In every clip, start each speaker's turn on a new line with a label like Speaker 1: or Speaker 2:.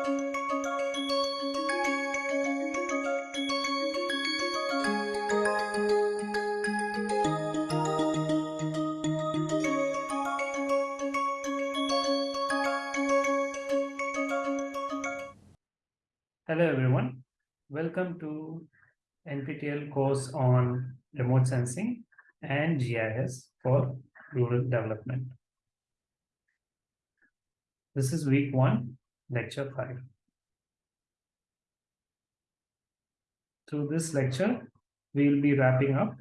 Speaker 1: Hello everyone, welcome to NPTEL course on remote sensing and GIS for rural development. This is week one, lecture five. Through this lecture, we will be wrapping up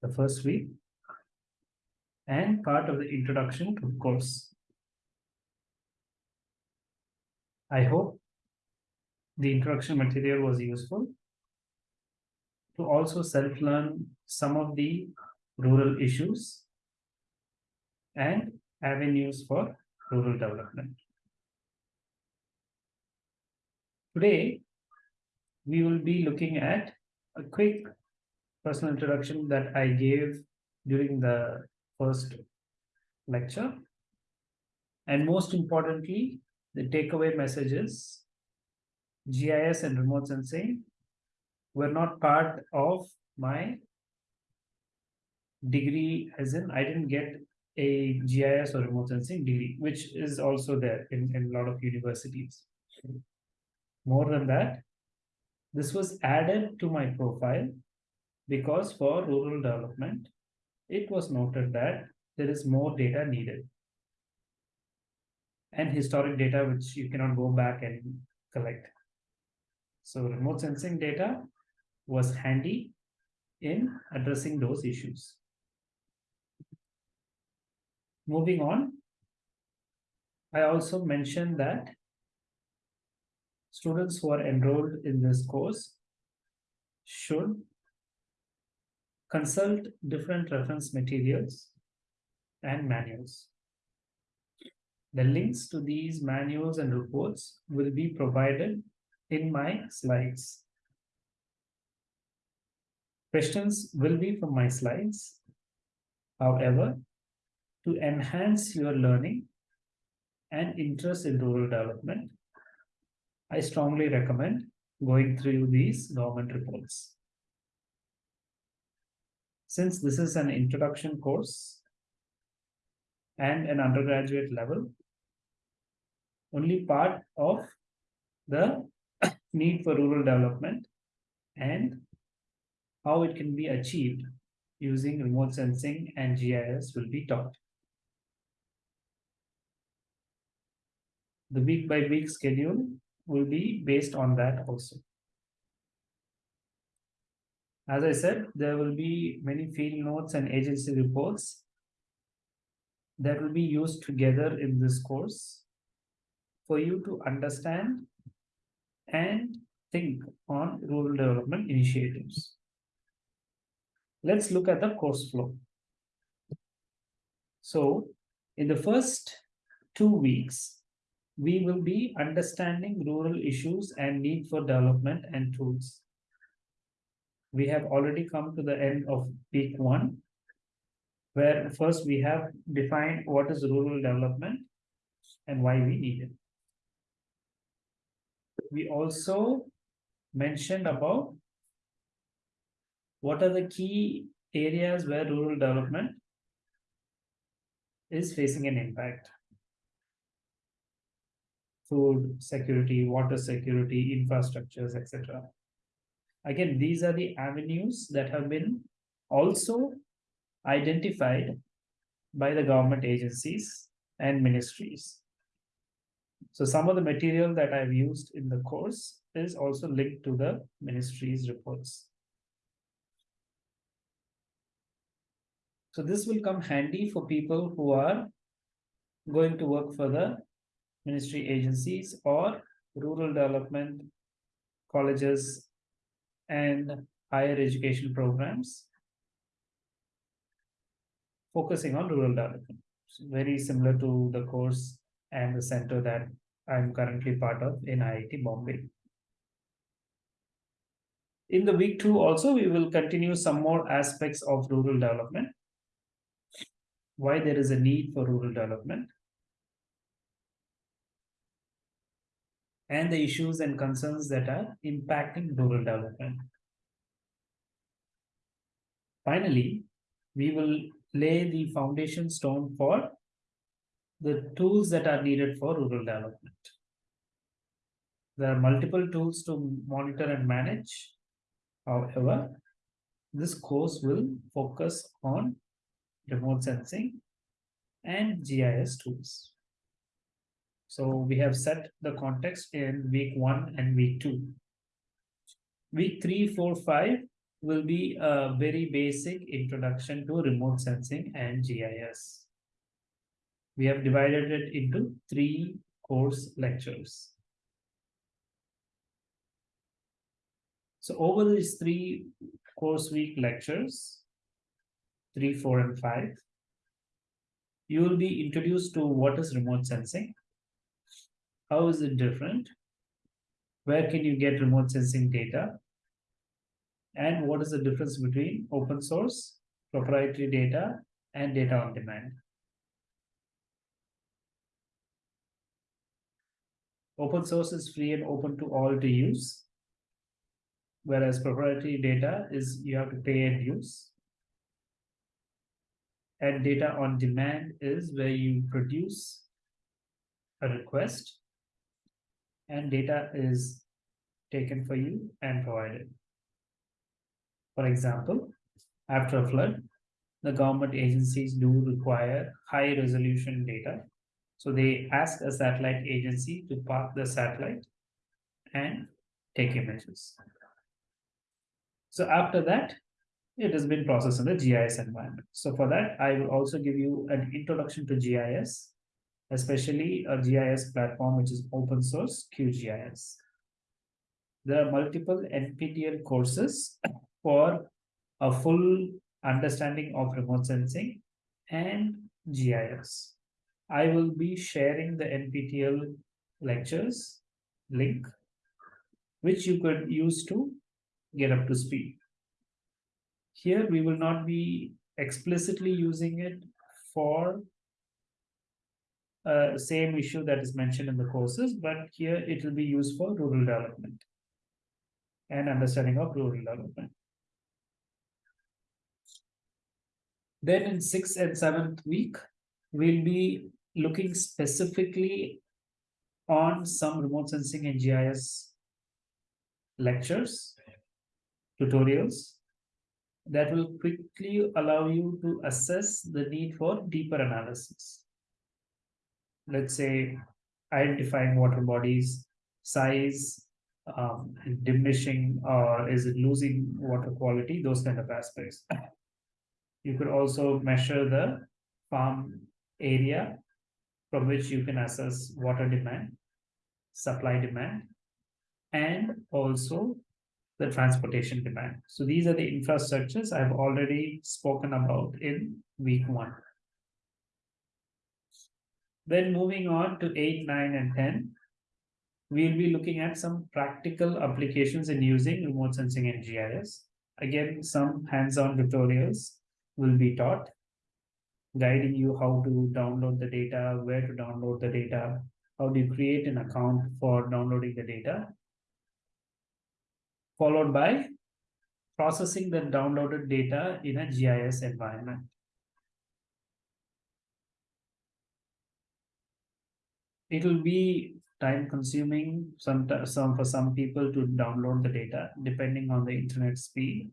Speaker 1: the first week and part of the introduction to the course. I hope the introduction material was useful to also self-learn some of the rural issues and avenues for rural development. Today, we will be looking at a quick personal introduction that I gave during the first lecture. And most importantly, the takeaway message is GIS and remote sensing were not part of my degree as in I didn't get a GIS or remote sensing degree, which is also there in, in a lot of universities. More than that, this was added to my profile because for rural development, it was noted that there is more data needed and historic data which you cannot go back and collect. So remote sensing data was handy in addressing those issues. Moving on, I also mentioned that students who are enrolled in this course should consult different reference materials and manuals. The links to these manuals and reports will be provided in my slides. Questions will be from my slides. However, to enhance your learning and interest in rural development, I strongly recommend going through these government reports. Since this is an introduction course and an undergraduate level, only part of the need for rural development and how it can be achieved using remote sensing and GIS will be taught. The week by week schedule will be based on that also. As I said, there will be many field notes and agency reports that will be used together in this course for you to understand and think on rural development initiatives. Let's look at the course flow. So in the first two weeks, we will be understanding rural issues and need for development and tools. We have already come to the end of week one, where first we have defined what is rural development and why we need it we also mentioned about what are the key areas where rural development is facing an impact. Food security, water security, infrastructures, etc. Again, these are the avenues that have been also identified by the government agencies and ministries. So some of the material that I've used in the course is also linked to the ministry's reports. So this will come handy for people who are going to work for the ministry agencies or rural development colleges and higher education programs focusing on rural development. very similar to the course and the center that I'm currently part of in IIT Bombay. In the week two also, we will continue some more aspects of rural development. Why there is a need for rural development. And the issues and concerns that are impacting rural development. Finally, we will lay the foundation stone for the tools that are needed for rural development. There are multiple tools to monitor and manage. However, this course will focus on remote sensing and GIS tools. So we have set the context in week one and week two. Week three, four, five will be a very basic introduction to remote sensing and GIS. We have divided it into three course lectures. So over these three course week lectures, three, four, and five, you will be introduced to what is remote sensing, how is it different, where can you get remote sensing data, and what is the difference between open source, proprietary data, and data on demand. Open source is free and open to all to use, whereas proprietary data is you have to pay and use. And data on demand is where you produce a request and data is taken for you and provided. For example, after a flood, the government agencies do require high resolution data. So they ask a satellite agency to park the satellite and take images. So after that, it has been processed in the GIS environment. So for that, I will also give you an introduction to GIS, especially a GIS platform which is open source QGIS. There are multiple NPTEL courses for a full understanding of remote sensing and GIS. I will be sharing the NPTEL lectures link, which you could use to get up to speed. Here, we will not be explicitly using it for uh, same issue that is mentioned in the courses, but here it will be used for rural development and understanding of rural development. Then in sixth and seventh week, we'll be looking specifically on some remote sensing and GIS lectures, tutorials that will quickly allow you to assess the need for deeper analysis. Let's say identifying water bodies, size, um, diminishing or is it losing water quality, those kind of aspects. You could also measure the farm area from which you can assess water demand, supply demand, and also the transportation demand. So these are the infrastructures I've already spoken about in week one. Then moving on to 8, 9, and 10, we'll be looking at some practical applications in using remote sensing and GIS. Again, some hands-on tutorials will be taught, guiding you how to download the data, where to download the data, how do you create an account for downloading the data, followed by processing the downloaded data in a GIS environment. It will be time consuming some, some for some people to download the data depending on the internet speed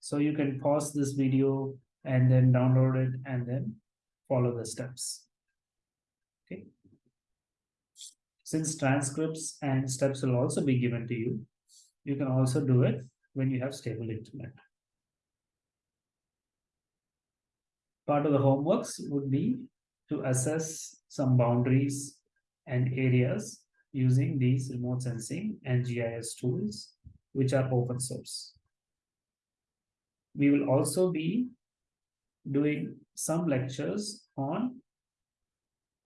Speaker 1: so you can pause this video and then download it and then follow the steps. Okay. Since transcripts and steps will also be given to you, you can also do it when you have stable internet. Part of the homeworks would be to assess some boundaries and areas using these remote sensing and GIS tools, which are open source. We will also be doing some lectures on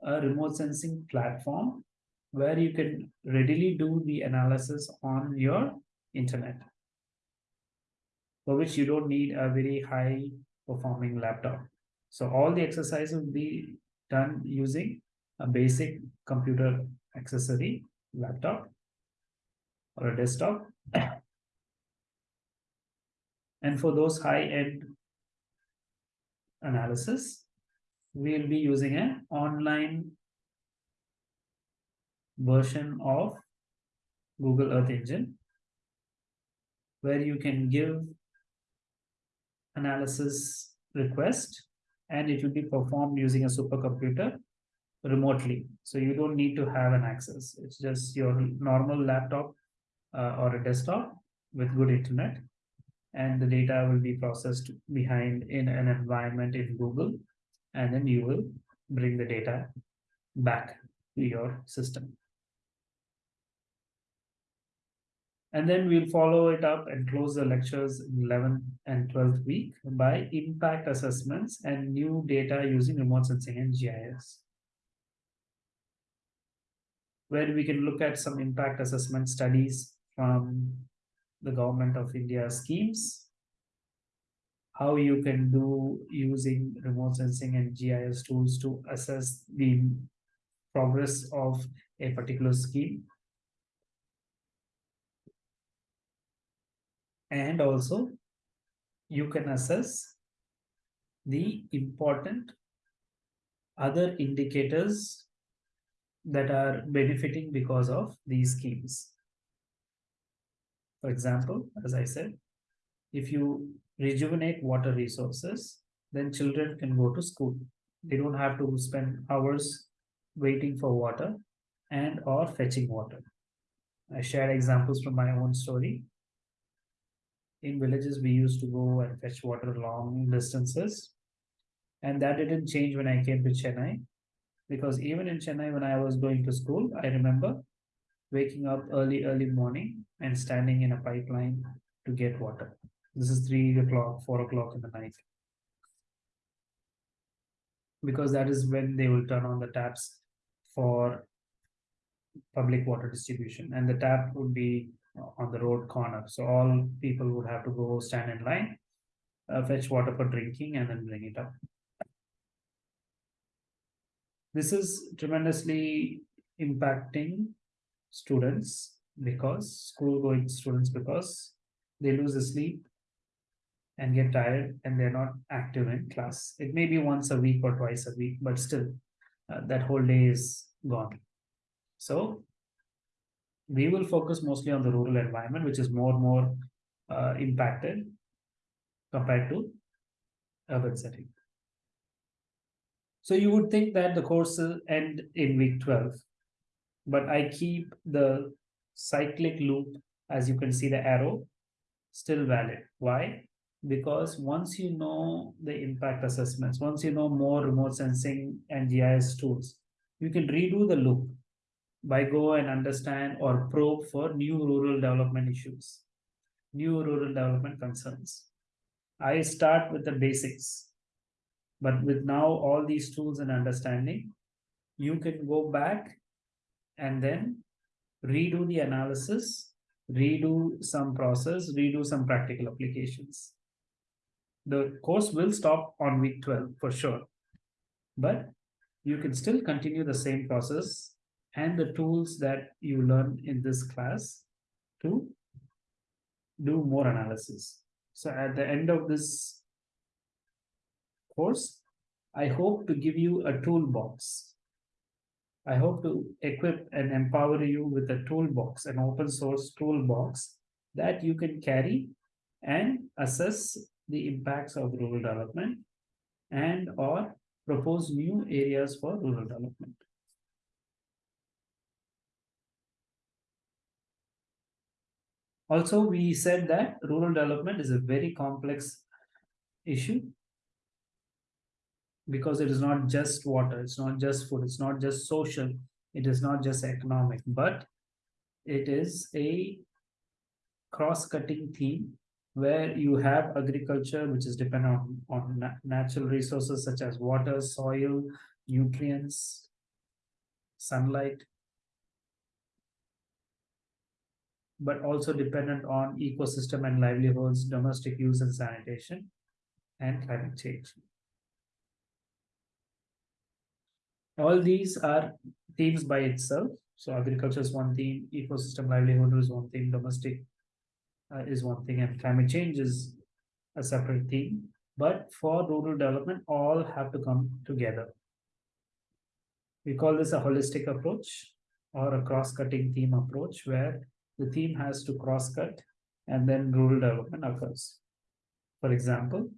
Speaker 1: a remote sensing platform where you can readily do the analysis on your internet for which you don't need a very high performing laptop. So all the exercise will be done using a basic computer accessory laptop or a desktop. And for those high-end analysis, we'll be using an online version of Google Earth Engine, where you can give analysis request and it will be performed using a supercomputer remotely. So you don't need to have an access. It's just your normal laptop uh, or a desktop with good internet and the data will be processed behind in an environment in Google and then you will bring the data back to your system. And then we'll follow it up and close the lectures in 11th and 12th week by impact assessments and new data using remote sensing and GIS. Where we can look at some impact assessment studies from the government of India schemes, how you can do using remote sensing and GIS tools to assess the progress of a particular scheme. And also you can assess the important other indicators that are benefiting because of these schemes. For example, as I said, if you rejuvenate water resources, then children can go to school. They don't have to spend hours waiting for water and or fetching water. I share examples from my own story. In villages, we used to go and fetch water long distances. And that didn't change when I came to Chennai. Because even in Chennai, when I was going to school, I remember waking up early, early morning and standing in a pipeline to get water. This is three o'clock, four o'clock in the night. Because that is when they will turn on the taps for public water distribution and the tap would be on the road corner. So all people would have to go stand in line, uh, fetch water for drinking and then bring it up. This is tremendously impacting students because school going students because they lose the sleep and get tired and they're not active in class. It may be once a week or twice a week, but still uh, that whole day is gone. So we will focus mostly on the rural environment, which is more and more uh, impacted compared to urban setting. So you would think that the course will end in week 12, but I keep the cyclic loop, as you can see the arrow, still valid. Why? Because once you know the impact assessments, once you know more remote sensing and GIS tools, you can redo the loop by go and understand or probe for new rural development issues, new rural development concerns. I start with the basics, but with now all these tools and understanding, you can go back and then redo the analysis, redo some process, redo some practical applications. The course will stop on week 12 for sure, but you can still continue the same process and the tools that you learn in this class to do more analysis. So at the end of this course, I hope to give you a toolbox I hope to equip and empower you with a toolbox, an open source toolbox that you can carry and assess the impacts of rural development and or propose new areas for rural development. Also, we said that rural development is a very complex issue because it is not just water, it's not just food, it's not just social, it is not just economic, but it is a cross-cutting theme where you have agriculture which is dependent on, on na natural resources such as water, soil, nutrients, sunlight, but also dependent on ecosystem and livelihoods, domestic use and sanitation, and climate change. All these are themes by itself. So agriculture is one theme, ecosystem livelihood is one thing, domestic uh, is one thing, and climate change is a separate theme. But for rural development, all have to come together. We call this a holistic approach or a cross-cutting theme approach where the theme has to cross-cut and then rural development occurs. For example,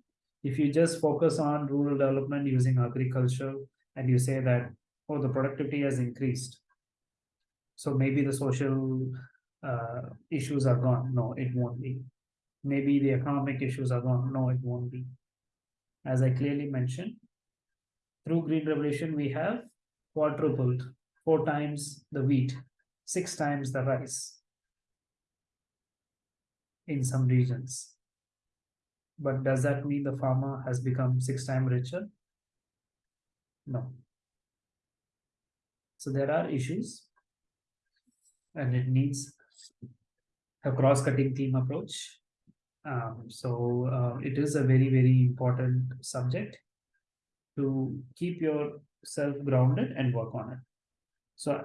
Speaker 1: if you just focus on rural development using agriculture and you say that, oh, the productivity has increased. So maybe the social uh, issues are gone. No, it won't be. Maybe the economic issues are gone. No, it won't be. As I clearly mentioned, through Green Revolution, we have quadrupled four times the wheat, six times the rice in some regions. But does that mean the farmer has become six times richer? No. So there are issues and it needs a cross-cutting theme approach. Um, so uh, it is a very, very important subject to keep yourself grounded and work on it. So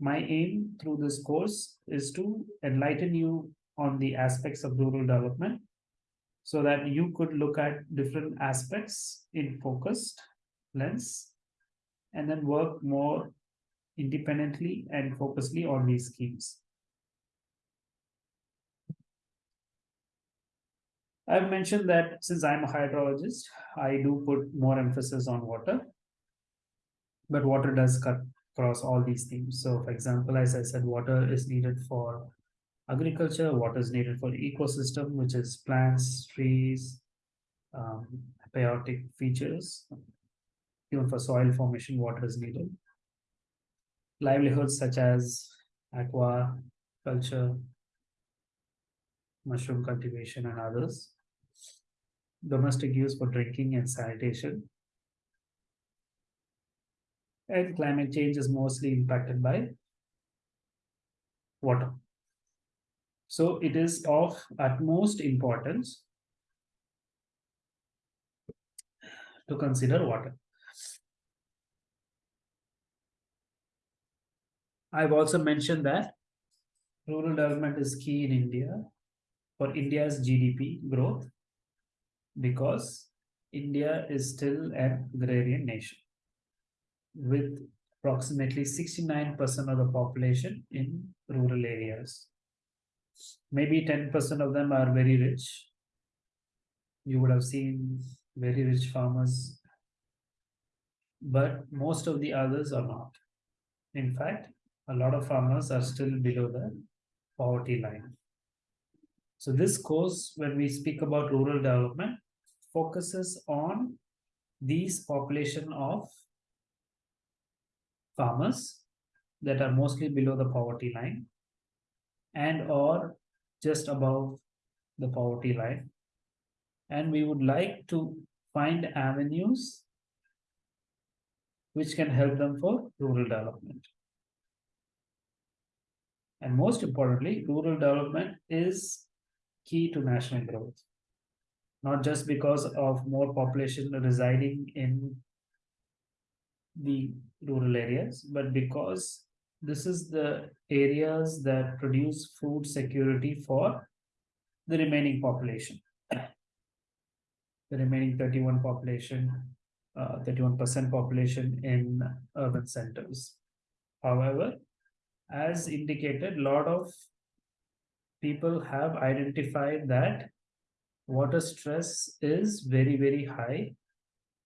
Speaker 1: my aim through this course is to enlighten you on the aspects of rural development so that you could look at different aspects in focused lens and then work more independently and focusedly on these schemes. I've mentioned that since I'm a hydrologist, I do put more emphasis on water. But water does cut across all these themes. So for example, as I said, water is needed for agriculture, water is needed for ecosystem, which is plants, trees, um, biotic features. Even for soil formation, water is needed. Livelihoods such as aqua, culture, mushroom cultivation and others. Domestic use for drinking and sanitation. And climate change is mostly impacted by water. So it is of utmost importance to consider water. I've also mentioned that rural development is key in India for India's GDP growth because India is still an agrarian nation with approximately 69% of the population in rural areas maybe 10% of them are very rich. You would have seen very rich farmers, but most of the others are not. In fact, a lot of farmers are still below the poverty line. So this course, when we speak about rural development, focuses on these population of farmers that are mostly below the poverty line and or just above the poverty line. And we would like to find avenues which can help them for rural development. And most importantly, rural development is key to national growth. Not just because of more population residing in the rural areas, but because this is the areas that produce food security for the remaining population. The remaining 31 population, 31% uh, population in urban centers. However, as indicated, a lot of people have identified that water stress is very, very high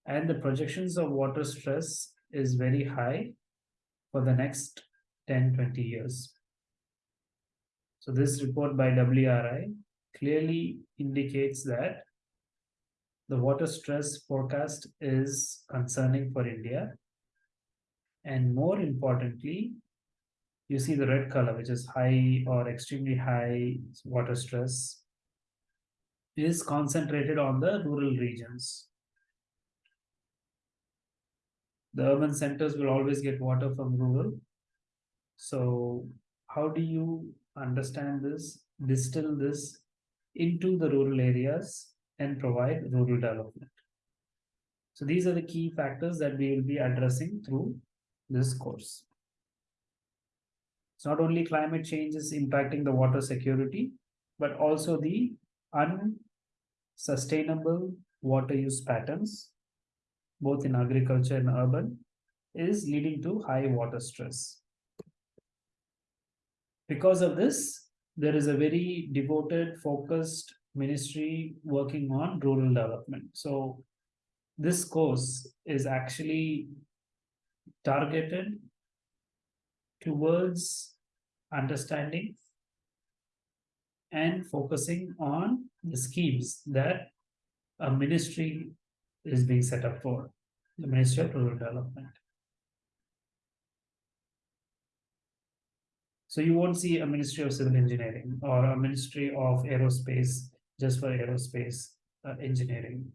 Speaker 1: and the projections of water stress is very high for the next 10, 20 years. So this report by WRI clearly indicates that the water stress forecast is concerning for India. And more importantly, you see the red color, which is high or extremely high water stress, is concentrated on the rural regions. The urban centers will always get water from rural, so how do you understand this, distill this into the rural areas and provide rural development? So these are the key factors that we will be addressing through this course. It's not only climate change is impacting the water security, but also the unsustainable water use patterns, both in agriculture and urban, is leading to high water stress. Because of this, there is a very devoted, focused ministry working on rural development. So this course is actually targeted towards understanding and focusing on the schemes that a ministry is being set up for, the Ministry of Rural Development. So you won't see a Ministry of Civil Engineering or a Ministry of Aerospace just for aerospace uh, engineering,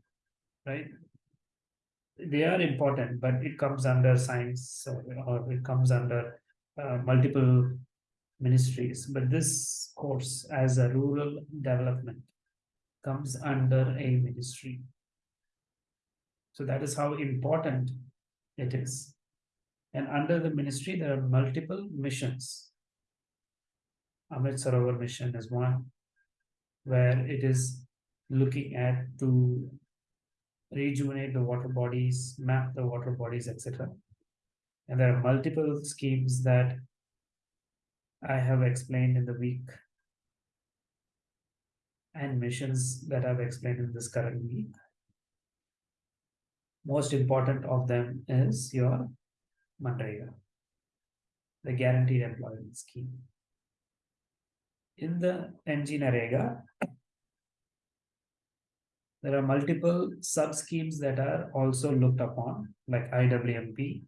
Speaker 1: right? They are important, but it comes under science or, it comes under uh, multiple ministries. But this course as a rural development comes under a ministry. So that is how important it is. And under the ministry, there are multiple missions. Amrit Sarovar mission is one, where it is looking at to rejuvenate the water bodies, map the water bodies, etc. And there are multiple schemes that I have explained in the week and missions that I've explained in this current week. Most important of them is your MNREGA, the Guaranteed Employment Scheme. In the MGNREGA, there are multiple sub-schemes that are also looked upon, like IWMP,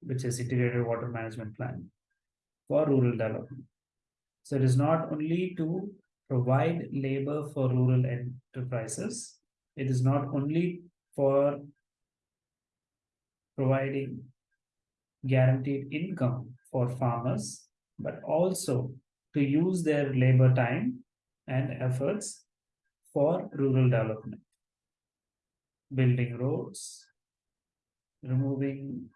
Speaker 1: which is Integrated Water Management Plan for rural development. So it is not only to provide labor for rural enterprises, it is not only for providing guaranteed income for farmers, but also to use their labor time and efforts for rural development. Building roads, removing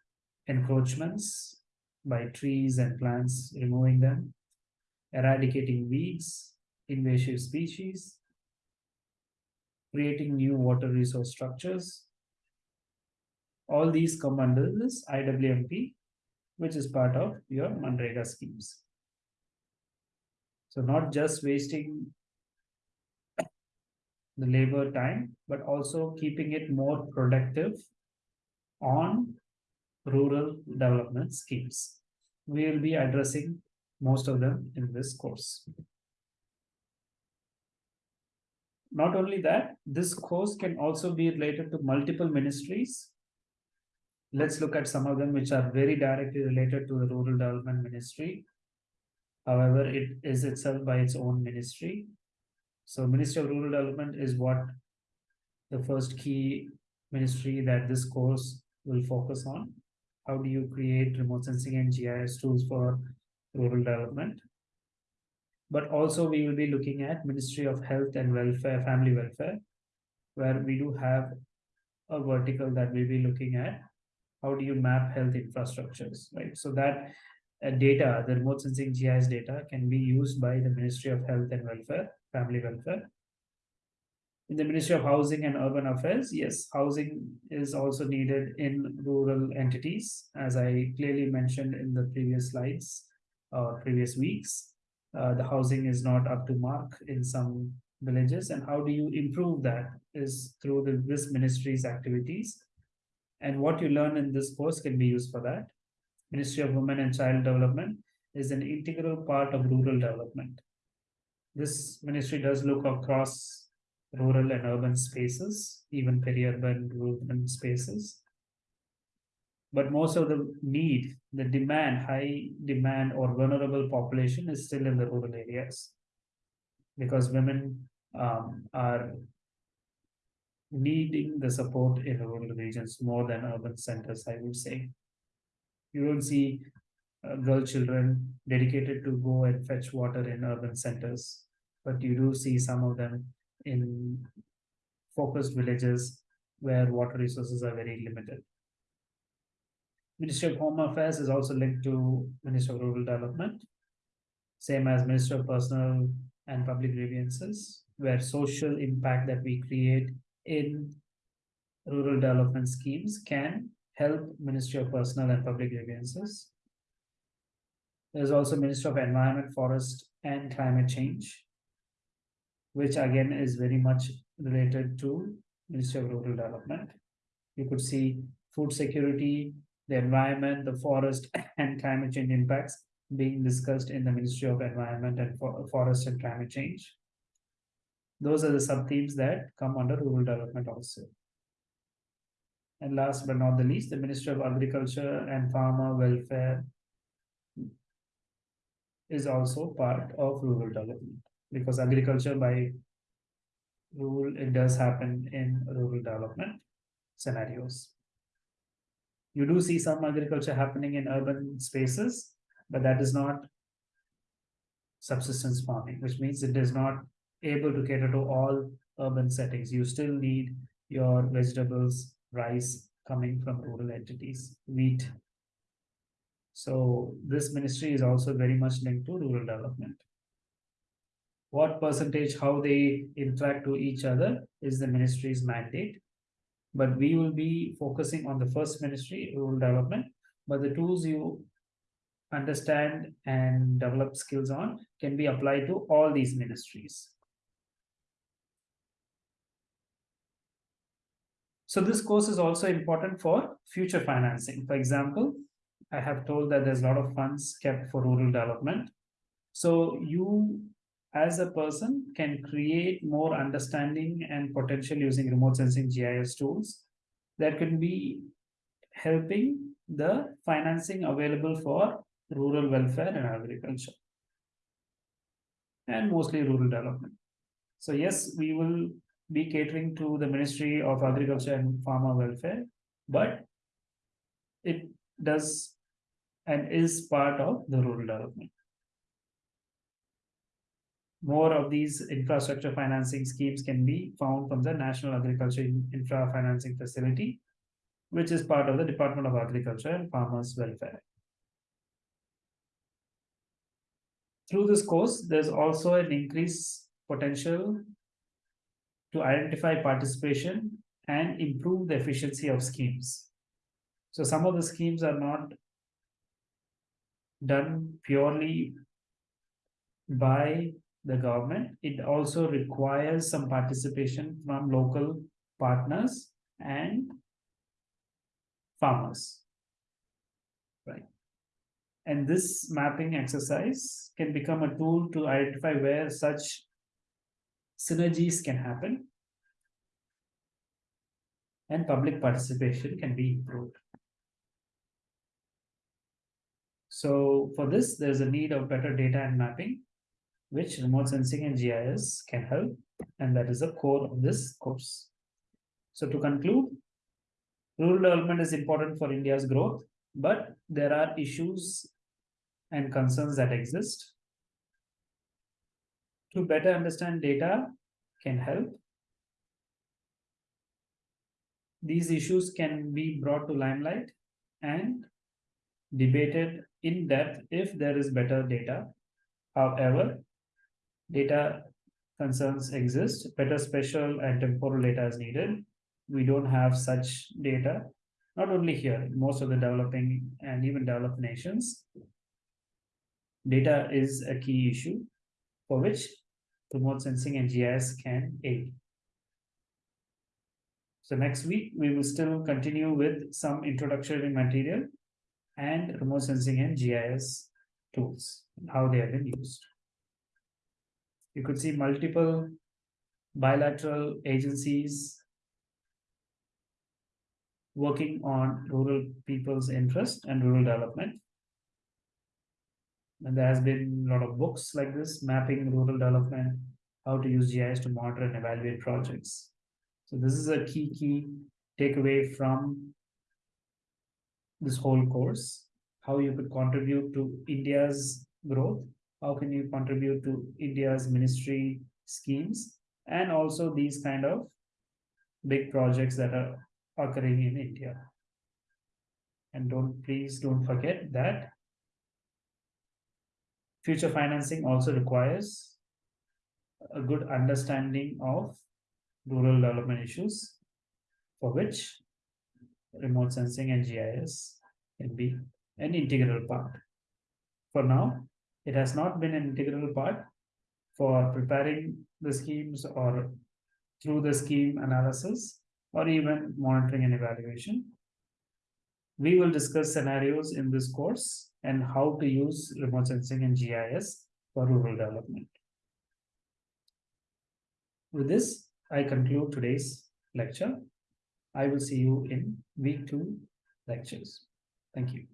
Speaker 1: encroachments by trees and plants, removing them, eradicating weeds, invasive species, creating new water resource structures. All these come under this IWMP, which is part of your MNREGA schemes. So not just wasting the labor time, but also keeping it more productive on rural development schemes. We will be addressing most of them in this course. Not only that, this course can also be related to multiple ministries. Let's look at some of them which are very directly related to the Rural Development Ministry. However, it is itself by its own ministry. So Ministry of Rural Development is what the first key ministry that this course will focus on. How do you create remote sensing and GIS tools for rural development? But also we will be looking at Ministry of Health and Welfare, Family Welfare, where we do have a vertical that we'll be looking at. How do you map health infrastructures, right? So that data, the remote sensing GIS data can be used by the Ministry of Health and Welfare, Family Welfare. In the Ministry of Housing and Urban Affairs, yes, housing is also needed in rural entities, as I clearly mentioned in the previous slides or previous weeks. Uh, the housing is not up to mark in some villages, and how do you improve that is through the, this ministry's activities. And what you learn in this course can be used for that. Ministry of Women and Child Development is an integral part of rural development. This ministry does look across rural and urban spaces, even peri-urban urban spaces. But most of the need, the demand, high demand or vulnerable population is still in the rural areas. Because women um, are needing the support in rural regions more than urban centers, I would say. You don't see uh, girl children dedicated to go and fetch water in urban centers, but you do see some of them in focused villages where water resources are very limited. Ministry of Home Affairs is also linked to Ministry of Rural Development. Same as Ministry of Personal and Public Grievances, where social impact that we create in rural development schemes can help Ministry of Personal and Public Grievances. There's also Ministry of Environment, Forest and Climate Change, which again is very much related to Ministry of Rural Development. You could see food security, the environment, the forest and climate change impacts being discussed in the Ministry of Environment and For Forest and Climate Change. Those are the sub-themes that come under rural development also. And last but not the least, the Ministry of Agriculture and Farmer Welfare is also part of rural development because agriculture by rule, it does happen in rural development scenarios. You do see some agriculture happening in urban spaces, but that is not subsistence farming, which means it is not able to cater to all urban settings. You still need your vegetables, rice coming from rural entities, wheat. So this ministry is also very much linked to rural development. What percentage, how they interact to each other is the ministry's mandate. But we will be focusing on the first ministry, rural development. But the tools you understand and develop skills on can be applied to all these ministries. So this course is also important for future financing. For example, I have told that there's a lot of funds kept for rural development. So you as a person can create more understanding and potential using remote sensing GIS tools that can be helping the financing available for rural welfare and agriculture and mostly rural development. So yes, we will be catering to the Ministry of Agriculture and Farmer Welfare, but it does and is part of the rural development. More of these infrastructure financing schemes can be found from the National Agriculture Infra Financing Facility, which is part of the Department of Agriculture and Farmers Welfare. Through this course, there's also an increased potential to identify participation and improve the efficiency of schemes. So some of the schemes are not done purely by the government. It also requires some participation from local partners and farmers. Right. And this mapping exercise can become a tool to identify where such synergies can happen and public participation can be improved. So for this, there's a need of better data and mapping, which remote sensing and GIS can help, and that is the core of this course. So to conclude, rural development is important for India's growth, but there are issues and concerns that exist. To better understand data can help. These issues can be brought to limelight and debated in depth if there is better data. However, data concerns exist, better spatial and temporal data is needed. We don't have such data, not only here, most of the developing and even developed nations. Data is a key issue for which remote sensing and GIS can aid. So next week, we will still continue with some introductory material and remote sensing and GIS tools, how they have been used. You could see multiple bilateral agencies working on rural people's interest and rural development. And there has been a lot of books like this, mapping rural development, how to use GIS to monitor and evaluate projects. So this is a key, key takeaway from this whole course, how you could contribute to India's growth, how can you contribute to India's ministry schemes, and also these kind of big projects that are occurring in India. And don't, please don't forget that future financing also requires a good understanding of rural development issues for which remote sensing and GIS can be an integral part. For now, it has not been an integral part for preparing the schemes or through the scheme analysis or even monitoring and evaluation. We will discuss scenarios in this course and how to use remote sensing and GIS for rural development. With this, I conclude today's lecture. I will see you in week two lectures. Thank you.